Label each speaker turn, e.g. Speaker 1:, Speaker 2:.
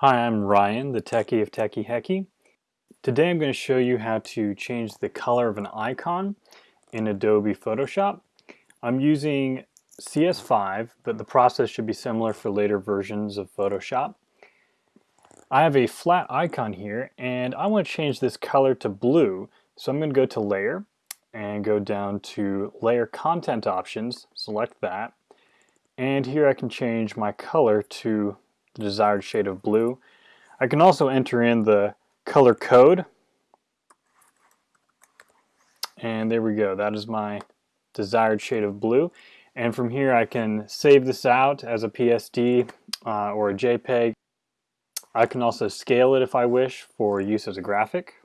Speaker 1: Hi, I'm Ryan, the techie of Techie Hecky. Today I'm going to show you how to change the color of an icon in Adobe Photoshop. I'm using CS5, but the process should be similar for later versions of Photoshop. I have a flat icon here and I want to change this color to blue. So I'm going to go to Layer and go down to Layer Content Options, select that. And here I can change my color to the desired shade of blue. I can also enter in the color code. And there we go. That is my desired shade of blue. And from here I can save this out as a PSD uh, or a JPEG. I can also scale it if I wish for use as a graphic.